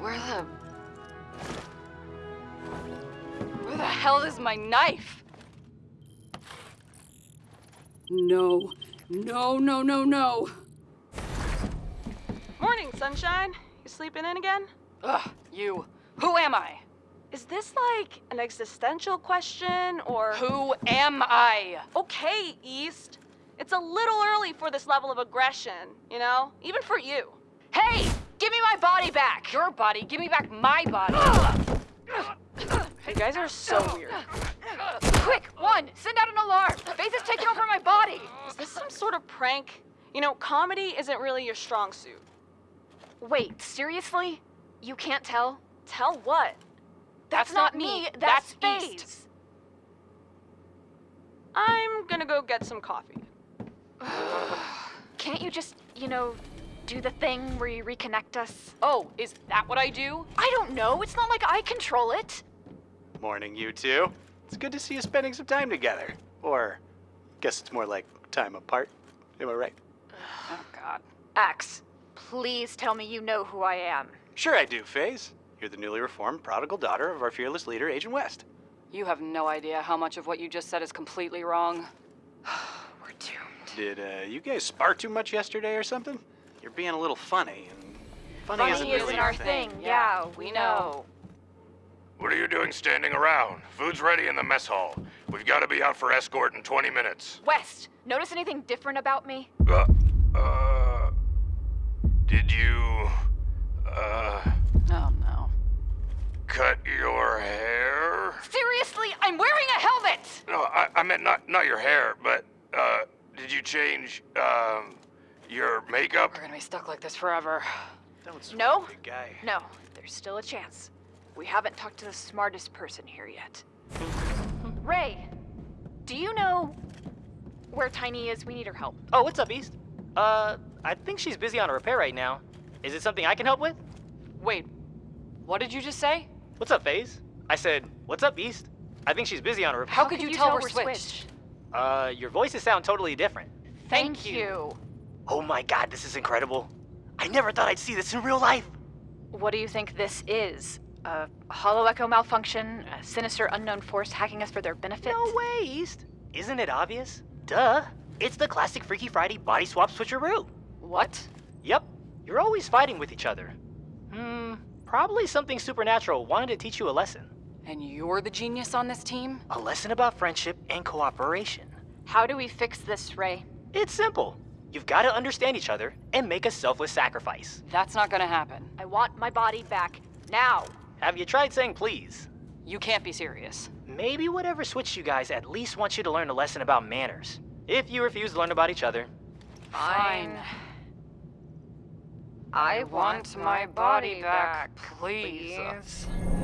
Where the... Where the hell is my knife? No. No, no, no, no. Morning, sunshine. You sleeping in again? Ugh, you. Who am I? Is this like an existential question or... Who am I? Okay, East. It's a little early for this level of aggression, you know? Even for you. Hey! Give me my body back! Your body, give me back my body! You guys are so weird. Quick, one, send out an alarm! Faith is taking over my body! Is this some sort of prank? You know, comedy isn't really your strong suit. Wait, seriously? You can't tell? Tell what? That's, not me, that's, that's East. I'm gonna go get some coffee. Can't you just, you know, do the thing where you reconnect us? Oh, is that what I do? I don't know. It's not like I control it. Morning, you two. It's good to see you spending some time together. Or, guess it's more like time apart. Am I right? Oh, God. Axe, please tell me you know who I am. Sure I do, Faith. You're the newly reformed prodigal daughter of our fearless leader, Agent West. You have no idea how much of what you just said is completely wrong. We're doomed. Did uh, you guys spar too much yesterday or something? You're being a little funny, and funny, Funny isn't isn't really our your thing. Yeah, we we know. What are you doing standing around? Food's ready in the mess hall. We've got to be out for escort in 20 minutes. West, notice anything different about me? Uh, uh, did you, uh, Oh, no. cut your hair? Seriously, I'm wearing a helmet! No, I, I meant not, not your hair, but, uh, did you change, um, your makeup? We're gonna be stuck like this forever. Don't No? big guy. No, there's still a chance. We haven't talked to the smartest person here yet. Ray, do you know where Tiny is? We need her help. Oh, what's up, East? Uh, I think she's busy on a repair right now. Is it something I can help with? Wait, what did you just say? What's up, Faith? I said, what's up, East? I think she's busy on a repair. How could you tell we're switched? Uh, your voices sound totally different. Thank you. Oh my god, this is incredible. I never thought I'd see this in real life. What do you think this is? A hollow echo malfunction? A sinister unknown force hacking us for their benefit? No way, East. Isn't it obvious? Duh. It's the classic Freaky Friday body swap switcheroo. What? Yep. You're always fighting with each other. Hmm, probably something supernatural wanted to teach you a lesson. And you're the genius on this team? A lesson about friendship and cooperation. How do we fix this, Ray? It's simple. You've got to understand each other and make a selfless sacrifice. That's not gonna happen. I want my body back now. Have you tried saying please? You can't be serious. Maybe whatever switched you guys at least wants you to learn a lesson about manners. If you refuse to learn about each other, Fine. I want my body back, please. dang,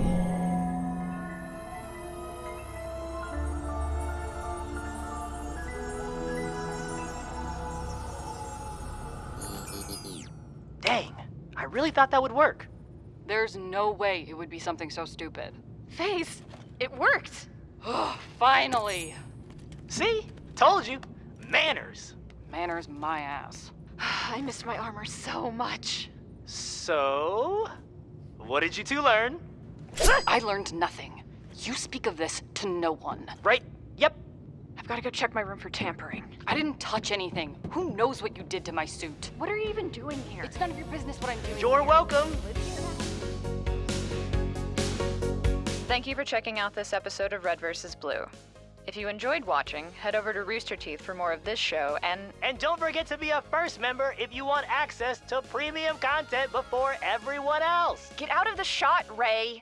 really thought that would work. There's no way it would be something so stupid. Faith, it worked. Oh, finally! See? Told you. Manners. Manners my ass. I missed my armor so much. So, what did you two learn? I learned nothing. You speak of this to no one. Right? Yep. I've got to go check my room for tampering. I didn't touch anything. Who knows what you did to my suit? What are you even doing here? It's none of your business what I'm doing. You're here. welcome. Thank you for checking out this episode of Red vs. Blue. If you enjoyed watching, head over to Rooster Teeth for more of this show and And don't forget to be a first member if you want access to premium content before everyone else. Get out of the shot, Ray.